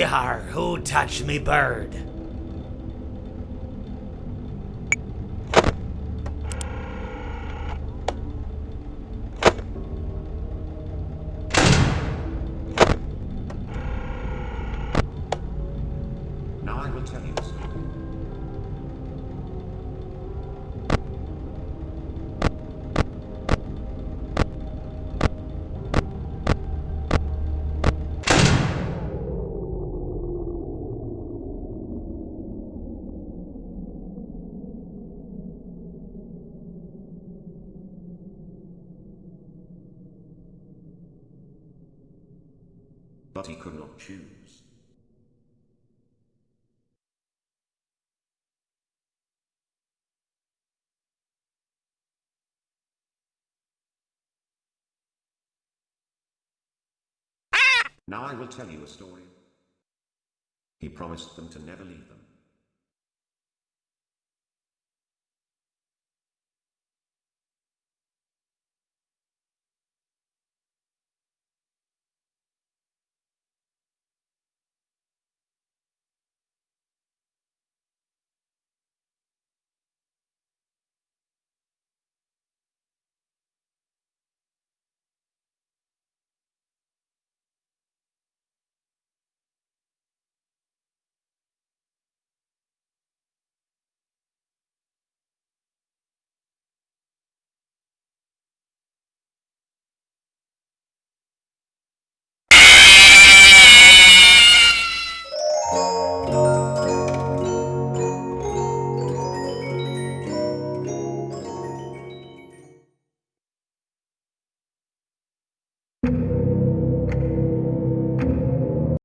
Yar, who touched me bird? Now I will tell you But he could not choose. Ah! Now I will tell you a story. He promised them to never leave them.